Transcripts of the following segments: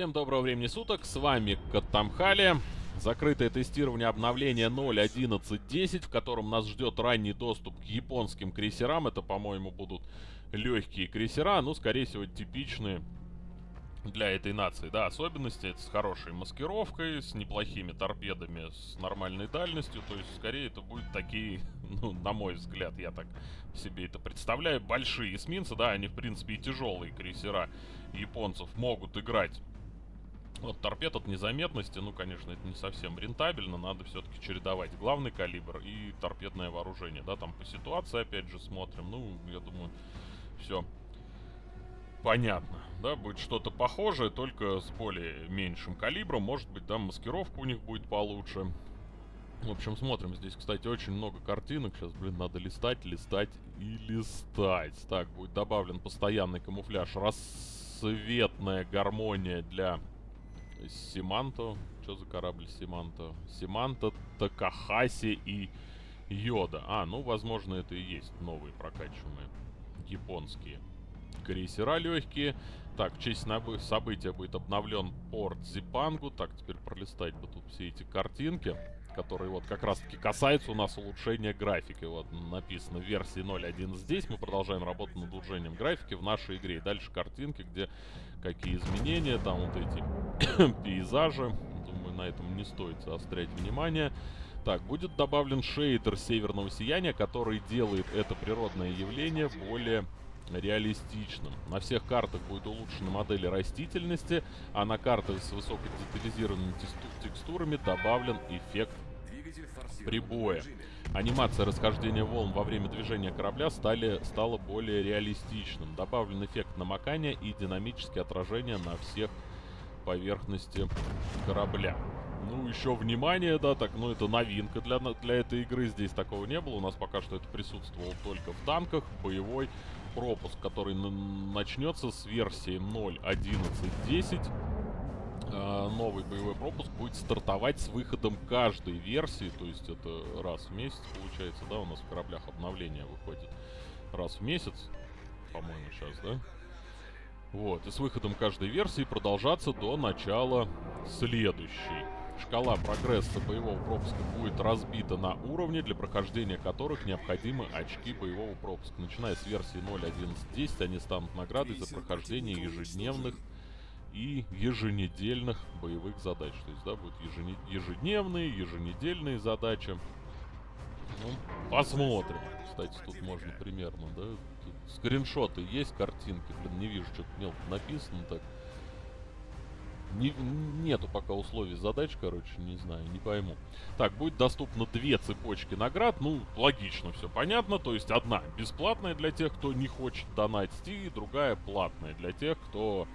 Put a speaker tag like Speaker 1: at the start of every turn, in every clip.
Speaker 1: Всем доброго времени суток, с вами Катамхали. Закрытое тестирование обновления 0.11.10, в котором нас ждет ранний доступ к японским крейсерам. Это, по-моему, будут легкие крейсера, ну, скорее всего, типичные для этой нации, да, особенности. Это с хорошей маскировкой, с неплохими торпедами, с нормальной дальностью. То есть, скорее, это будут такие, ну, на мой взгляд, я так себе это представляю, большие эсминцы, да, они, в принципе, и тяжелые крейсера японцев могут играть. Вот торпед от незаметности, ну, конечно, это не совсем рентабельно, надо все-таки чередовать главный калибр и торпедное вооружение, да, там по ситуации, опять же, смотрим, ну, я думаю, все понятно, да, будет что-то похожее, только с более меньшим калибром, может быть, там маскировка у них будет получше. В общем, смотрим, здесь, кстати, очень много картинок, сейчас, блин, надо листать, листать и листать. Так, будет добавлен постоянный камуфляж, рассветная гармония для Симанто. Что за корабль Симанто? Симанто, Такахаси и Йода. А, ну, возможно, это и есть новые прокачиваемые японские крейсера легкие. Так, в честь события будет обновлен порт Зипангу. Так, теперь пролистать бы тут все эти картинки, которые вот как раз-таки касаются у нас улучшения графики. Вот написано в версии 0.1 здесь. Мы продолжаем работу над улучшением графики в нашей игре. И дальше картинки, где какие изменения, там вот эти пейзажи. Думаю, на этом не стоит заострять внимание. Так, будет добавлен шейдер северного сияния, который делает это природное явление более реалистичным. На всех картах будет улучшена модель растительности, а на картах с высокодетализированными текстурами добавлен эффект прибоя. Анимация расхождения волн во время движения корабля стали, стала более реалистичным. Добавлен эффект намокания и динамические отражения на всех поверхности корабля. Ну, еще внимание, да, так, ну, это новинка для, для этой игры. Здесь такого не было. У нас пока что это присутствовало только в танках, боевой пропуск, который начнется с версии 0.11.10. Э, новый боевой пропуск будет стартовать с выходом каждой версии, то есть это раз в месяц получается, да, у нас в кораблях обновление выходит раз в месяц, по-моему, сейчас, да? Вот, и с выходом каждой версии продолжаться до начала следующей. Шкала прогресса боевого пропуска будет разбита на уровни, для прохождения которых необходимы очки боевого пропуска. Начиная с версии 0.11.10 они станут наградой за прохождение ежедневных и еженедельных боевых задач. То есть, да, будут ежедневные, еженедельные задачи. Ну, посмотрим. Кстати, тут можно примерно, да, тут скриншоты есть, картинки. Блин, не вижу, что-то мелко написано так. Не, нету пока условий задач, короче, не знаю, не пойму. Так, будет доступно две цепочки наград. Ну, логично, все понятно. То есть одна бесплатная для тех, кто не хочет донатить, и другая платная для тех, кто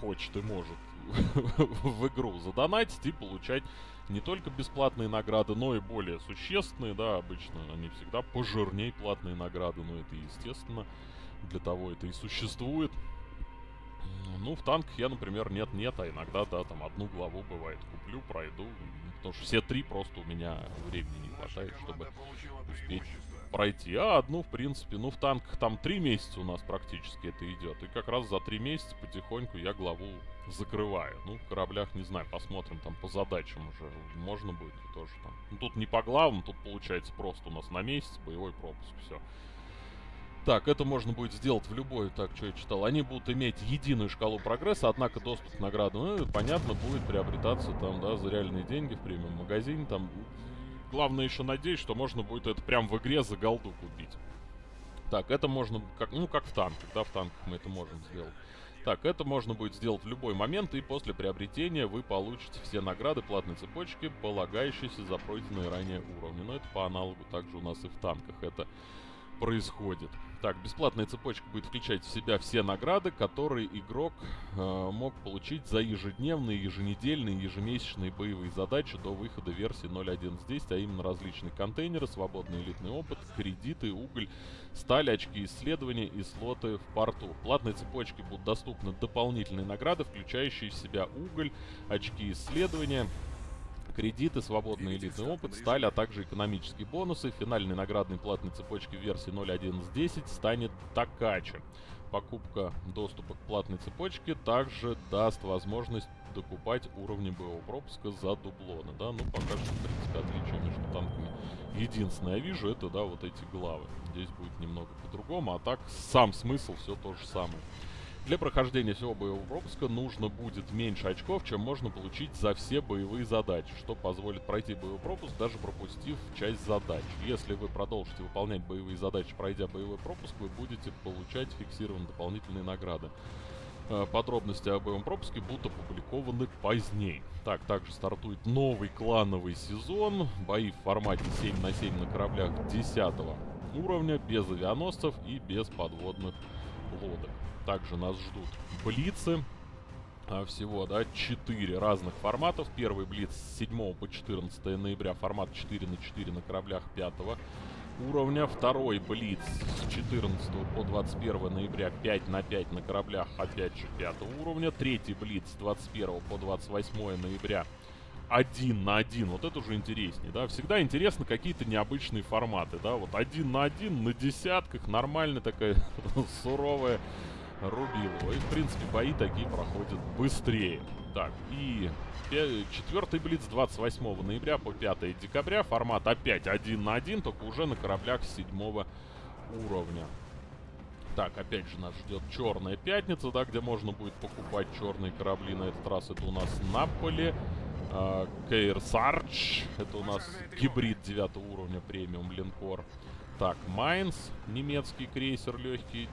Speaker 1: хочет и может в игру задонатить и получать не только бесплатные награды, но и более существенные, да, обычно они всегда пожирнее платные награды, но это естественно, для того это и существует. Ну, в танках я, например, нет-нет, а иногда, да, там одну главу бывает куплю, пройду. Потому что все три просто у меня времени не хватает, чтобы успеть пройти. А одну, в принципе, ну, в танках там три месяца у нас практически это идет. И как раз за три месяца потихоньку я главу закрываю. Ну, в кораблях, не знаю, посмотрим там по задачам уже. Можно будет тоже там. Ну, тут не по главам, тут получается просто у нас на месяц боевой пропуск, все. Так, это можно будет сделать в любой, так, что я читал. Они будут иметь единую шкалу прогресса, однако доступ к наградам, ну, понятно, будет приобретаться там, да, за реальные деньги в премиум магазине, там. Главное еще надеюсь, что можно будет это прям в игре за голду купить. Так, это можно, как, ну, как в танках, да, в танках мы это можем сделать. Так, это можно будет сделать в любой момент, и после приобретения вы получите все награды платной цепочки, полагающиеся за пройденные ранее уровни. Но это по аналогу также у нас и в танках это происходит. Так, бесплатная цепочка будет включать в себя все награды, которые игрок э, мог получить за ежедневные, еженедельные, ежемесячные боевые задачи до выхода версии 0.11.10, а именно различные контейнеры, свободный элитный опыт, кредиты, уголь, сталь, очки исследования и слоты в порту. В платной цепочке будут доступны дополнительные награды, включающие в себя уголь, очки исследования, кредиты, свободный элитный опыт, сталь, а также экономические бонусы. Финальной наградной платной цепочки версии 0.11.10 станет Такача. покупка доступа к платной цепочке также даст возможность докупать уровни боевого пропуска за дублоны, да, ну пока что, в принципе, отличие между танками. Единственное, я вижу, это, да, вот эти главы. Здесь будет немного по-другому, а так сам смысл все то же самое. Для прохождения всего боевого пропуска нужно будет меньше очков, чем можно получить за все боевые задачи, что позволит пройти боевой пропуск, даже пропустив часть задач. Если вы продолжите выполнять боевые задачи, пройдя боевой пропуск, вы будете получать фиксированные дополнительные награды. Э, подробности о боевом пропуске будут опубликованы позднее. Так, также стартует новый клановый сезон. Бои в формате 7 на 7 на кораблях 10 уровня, без авианосцев и без подводных лодок. Также нас ждут блицы. А, всего, да, 4 разных форматов. Первый блиц с 7 по 14 ноября, формат 4 на 4 на кораблях 5 уровня. Второй блиц с 14 по 21 ноября 5 на 5 на кораблях, опять же, 5 уровня. Третий блиц с 21 по 28 ноября один на один. Вот это уже интереснее, да. Всегда интересно какие-то необычные форматы, да. Вот один на один, на десятках, нормальная такая суровая Рубилова. И, в принципе, бои такие проходят быстрее. Так, и четвертый Блиц 28 ноября по 5 декабря. Формат опять 1 на 1, только уже на кораблях 7 уровня. Так, опять же нас ждет Черная Пятница, да, где можно будет покупать черные корабли. На этот раз это у нас Наполи. Э, Кейр Сардж. Это у нас гибрид 9 уровня премиум линкор. Так, Майнс, немецкий крейсер легкий,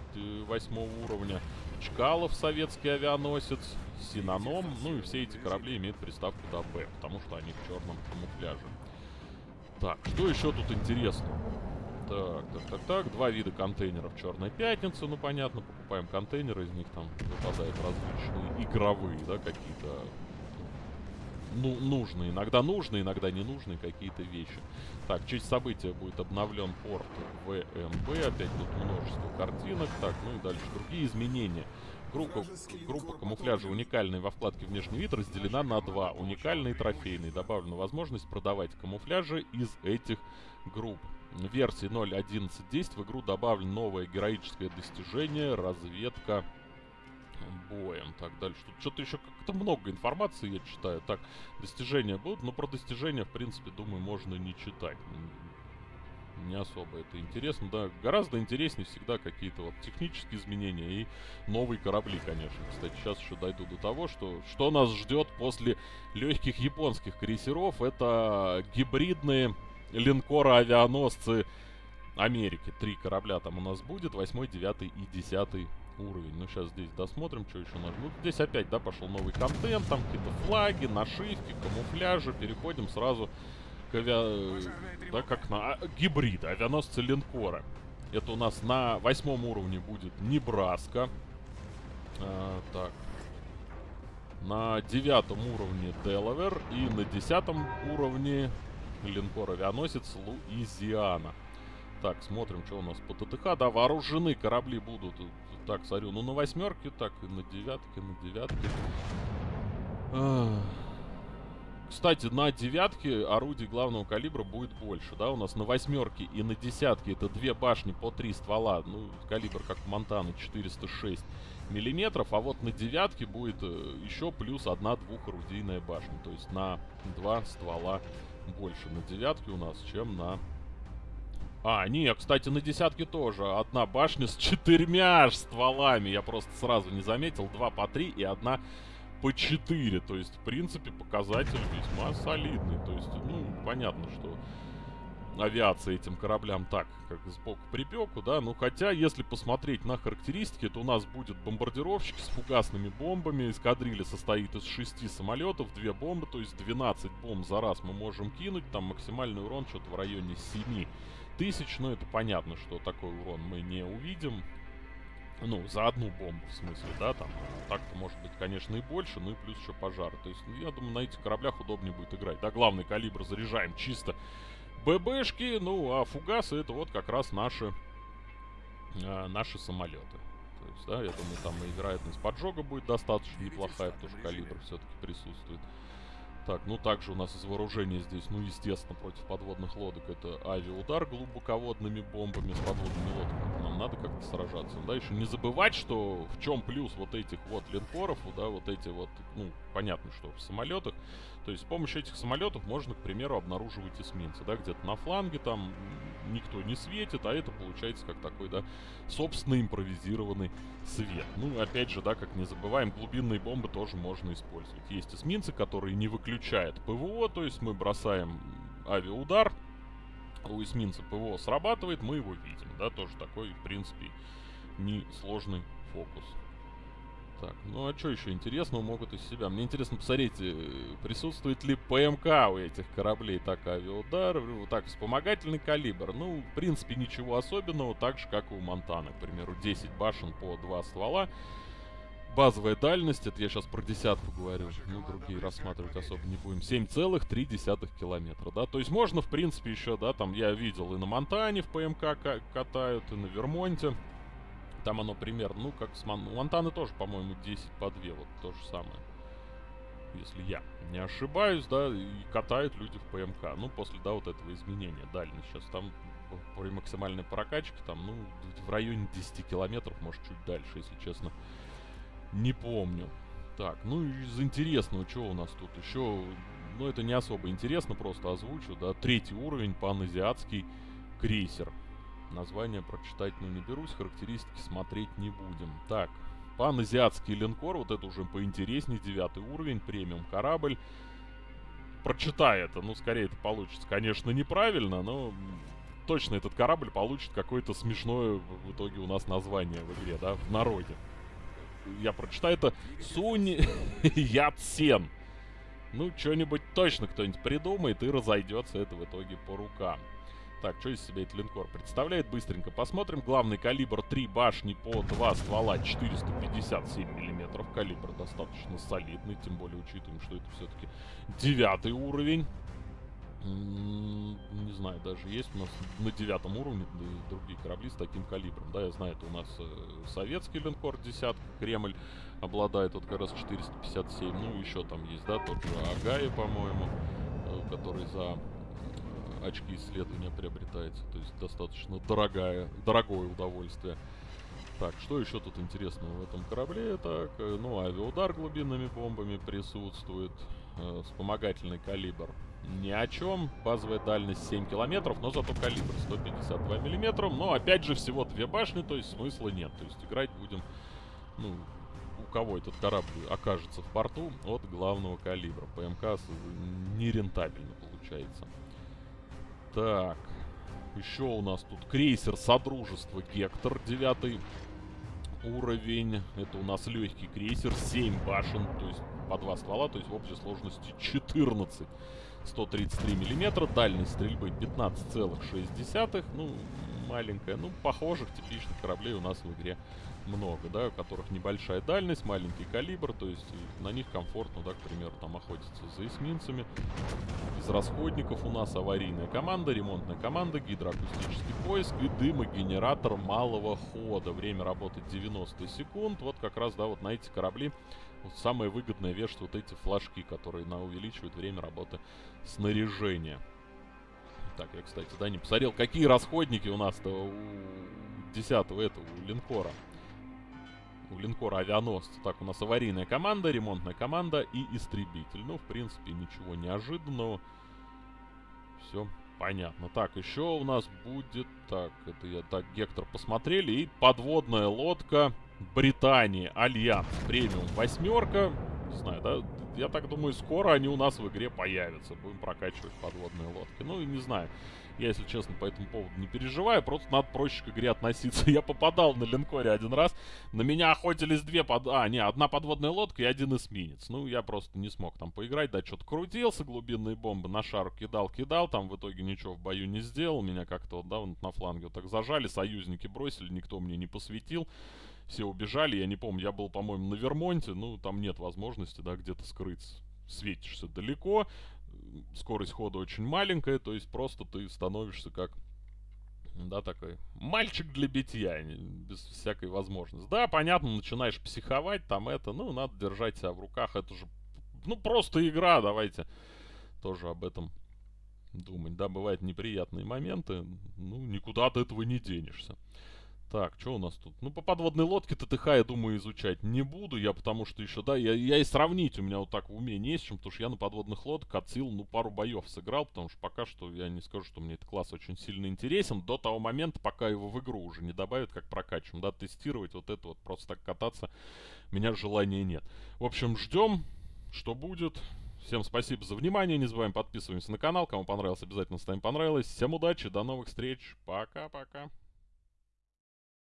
Speaker 1: восьмого уровня. Чкалов, советский авианосец. Синоном. Ну и все эти корабли имеют приставку ДБ, потому что они в черном камуфляже. Так, что еще тут интересно? Так, так, так, так. Два вида контейнеров Черная Пятница. Ну, понятно, покупаем контейнеры, из них там выпадают различные игровые, да, какие-то ну, нужные. Иногда нужные, иногда не нужные какие-то вещи. Так, честь события будет обновлен порт ВМБ. Опять тут множество картинок. Так, ну и дальше другие изменения. Группа, группа камуфляжа уникальная во вкладке «Внешний вид» разделена на два. Уникальный и трофейный. Добавлена возможность продавать камуфляжи из этих групп. В версии 0.11.10 в игру добавлено новое героическое достижение «Разведка боем. Так, дальше. Тут что-то еще как-то много информации я читаю. Так, достижения будут, но про достижения, в принципе, думаю, можно не читать. Не особо это интересно, да. Гораздо интереснее всегда какие-то вот технические изменения и новые корабли, конечно. Кстати, сейчас еще дойду до того, что, что нас ждет после легких японских крейсеров. Это гибридные линкоры-авианосцы Америки. Три корабля там у нас будет, восьмой, девятый и десятый уровень. Ну, сейчас здесь досмотрим, что еще. Ну, здесь опять, да, пошел новый контент, там какие-то флаги, нашивки, камуфляжи. Переходим сразу к авиа... Да, как на... А, гибрид, авианосцы линкора. Это у нас на восьмом уровне будет Небраска. А, так. На девятом уровне Делавер. И на десятом уровне линкор-авианосец Луизиана. Так, смотрим, что у нас по ТТХ. Да, вооружены корабли будут так, смотрю, ну на восьмерке, так, и на девятке, на девятке. Кстати, на девятке орудий главного калибра будет больше, да, у нас на восьмерке и на десятке это две башни по три ствола, ну, калибр как у Монтаны 406 миллиметров, а вот на девятке будет э, еще плюс одна двухорудийная башня, то есть на два ствола больше на девятке у нас, чем на а, не, кстати, на десятке тоже. Одна башня с четырьмя стволами. Я просто сразу не заметил. Два по три и одна по четыре. То есть, в принципе, показатель весьма солидный. То есть, ну, понятно, что авиация этим кораблям так, как сбоку припеку, да. Ну, хотя, если посмотреть на характеристики, то у нас будет бомбардировщик с фугасными бомбами. Эскадрилья состоит из шести самолетов, две бомбы, то есть 12 бомб за раз мы можем кинуть. Там максимальный урон что-то в районе 7 тысяч, но это понятно, что такой урон мы не увидим. Ну, за одну бомбу, в смысле, да, там. Так-то может быть, конечно, и больше, ну и плюс еще пожар. То есть, я думаю, на этих кораблях удобнее будет играть. Да, главный калибр заряжаем чисто ББшки, ну, а фугасы это вот как раз наши, э, наши самолеты. То есть, да, я думаю, там и вероятность поджога будет достаточно неплохая, потому что калибр все-таки присутствует. Так, ну также у нас из вооружения здесь, ну естественно, против подводных лодок это авиаудар глубоководными бомбами с подводными лодками. Нам надо как-то сражаться. Да, еще не забывать, что в чем плюс вот этих вот линкоров, да, вот эти вот, ну, понятно, что в самолетах. То есть с помощью этих самолетов можно, к примеру, обнаруживать эсминцы, да, где-то на фланге там никто не светит, а это получается как такой, да, собственно импровизированный свет. Ну, опять же, да, как не забываем, глубинные бомбы тоже можно использовать. Есть эсминцы, которые не выключают ПВО, то есть мы бросаем авиаудар, у эсминца ПВО срабатывает, мы его видим, да, тоже такой, в принципе, несложный фокус. Так, ну а что еще интересного могут из себя? Мне интересно посмотреть, э, присутствует ли ПМК у этих кораблей. Так, авиаудар, так, вспомогательный калибр. Ну, в принципе, ничего особенного, так же, как и у Монтана. К примеру, 10 башен по 2 ствола. Базовая дальность, это я сейчас про десятку говорю, ну, другие рассматривать особо не будем, 7,3 километра, да, то есть можно, в принципе, еще, да, там, я видел и на Монтане в ПМК катают, и на Вермонте, там оно примерно, ну, как с Мон... У Монтаны тоже, по-моему, 10 по 2, вот то же самое. Если я не ошибаюсь, да, и катают люди в ПМК. Ну, после, да, вот этого изменения дальность. Сейчас там при максимальной прокачке, там, ну, в районе 10 километров, может, чуть дальше, если честно, не помню. Так, ну, из интересного, что у нас тут еще... Ну, это не особо интересно, просто озвучу, да. Третий уровень, паназиатский крейсер. Название прочитать, ну, не берусь, характеристики смотреть не будем. Так, паназиатский линкор, вот это уже поинтереснее, девятый уровень, премиум корабль. Прочитай это, ну, скорее это получится, конечно, неправильно, но точно этот корабль получит какое-то смешное в итоге у нас название в игре, да, в народе. Я прочитаю это Сунь Яцен. Ну, что-нибудь точно кто-нибудь придумает и разойдется это в итоге по рукам. Так, что из себя этот линкор представляет? Быстренько посмотрим. Главный калибр 3 башни по 2 ствола 457 миллиметров. Калибр достаточно солидный, тем более учитываем, что это все-таки девятый уровень. Не знаю, даже есть у нас на девятом уровне другие корабли с таким калибром. Да, я знаю, это у нас э, советский линкор десятка, Кремль обладает вот как раз 457. Ну, еще там есть, да, тот же Агая, по-моему, э, который за очки исследования приобретается. То есть достаточно дорогая, дорогое удовольствие. Так, что еще тут интересного в этом корабле? Так, э, ну, авиаудар глубинными бомбами присутствует. Э, вспомогательный калибр ни о чем. Базовая дальность 7 километров, но зато калибр 152 миллиметра. Но опять же всего две башни, то есть смысла нет. То есть играть будем, ну, у кого этот корабль окажется в порту от главного калибра. ПМК нерентабельно получается. Так. Еще у нас тут крейсер Содружества Гектор, девятый уровень. Это у нас легкий крейсер, 7 башен, то есть по два ствола, то есть в общей сложности 14. 133 миллиметра, дальность стрельбы 15,6. Ну, маленькая. Ну, похожих типичных кораблей у нас в игре много, да, у которых небольшая дальность, маленький калибр, то есть на них комфортно, да, к примеру, там охотиться за эсминцами. Из расходников у нас аварийная команда, ремонтная команда, гидроакустический поиск и дымогенератор малого хода. Время работы 90 секунд. Вот как раз, да, вот на эти корабли самая выгодная вещь, вот эти флажки, которые на увеличивают время работы снаряжения. Так, я, кстати, да, не посмотрел, какие расходники у нас-то у 10 этого, у линкора. У линкора авианосца. Так, у нас аварийная команда, ремонтная команда и истребитель. Ну, в принципе, ничего неожиданного. Все понятно. Так, еще у нас будет... Так, это я так, Гектор посмотрели. И подводная лодка Британии. Альянс. Премиум восьмерка. Не знаю, да? Я так думаю, скоро они у нас в игре появятся. Будем прокачивать подводные лодки. Ну, и не знаю. Я, если честно, по этому поводу не переживаю. Просто надо проще к игре относиться. Я попадал на линкоре один раз. На меня охотились две под... А, не, одна подводная лодка и один эсминец. Ну, я просто не смог там поиграть. Да, что-то крутился, глубинные бомбы на шару кидал, кидал. Там в итоге ничего в бою не сделал. Меня как-то вот, да, вот на фланге вот так зажали. Союзники бросили, никто мне не посветил все убежали. Я не помню, я был, по-моему, на Вермонте. Ну, там нет возможности, да, где-то скрыться. Светишься далеко, скорость хода очень маленькая, то есть просто ты становишься как да, такой мальчик для битья, без всякой возможности. Да, понятно, начинаешь психовать, там это, ну, надо держать себя в руках, это же ну, просто игра, давайте тоже об этом думать. Да, бывают неприятные моменты, ну, никуда от этого не денешься. Так, что у нас тут? Ну, по подводной лодке ТТХ, я думаю, изучать не буду. Я потому что еще, да, я, я и сравнить у меня вот так в уме не с чем, потому что я на подводных лодках отсил, ну, пару боев сыграл, потому что пока что я не скажу, что мне этот класс очень сильно интересен. До того момента, пока его в игру уже не добавят, как прокачиваем. Да, тестировать вот это вот, просто так кататься, меня желания нет. В общем, ждем, что будет. Всем спасибо за внимание. Не забываем подписываемся на канал. Кому понравилось, обязательно ставим понравилось. Всем удачи, до новых встреч. Пока-пока.